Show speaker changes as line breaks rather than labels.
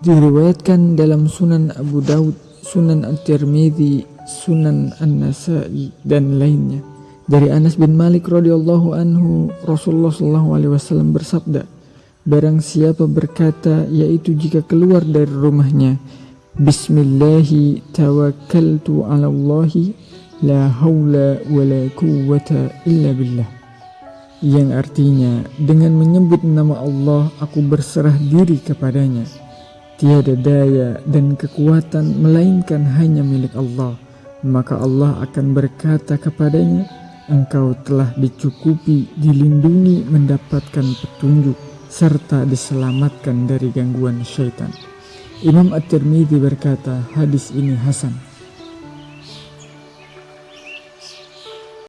Diriwayatkan dalam Sunan Abu Daud, Sunan At-Tirmidzi, Sunan An-Nasa'i dan lainnya. Dari Anas bin Malik radhiyallahu anhu, Rasulullah sallallahu alaihi wasallam bersabda, Barang siapa berkata yaitu jika keluar dari rumahnya, Bismillahi tawakkaltu ala Allahi la haula wa la quwwata illa billah. Yang artinya dengan menyebut nama Allah aku berserah diri kepadanya Tiada daya dan kekuatan melainkan hanya milik Allah. Maka Allah akan berkata kepadanya, engkau telah dicukupi, dilindungi, mendapatkan petunjuk, serta diselamatkan dari gangguan syaitan. Imam At-Tirmidzi berkata, hadis ini hasan.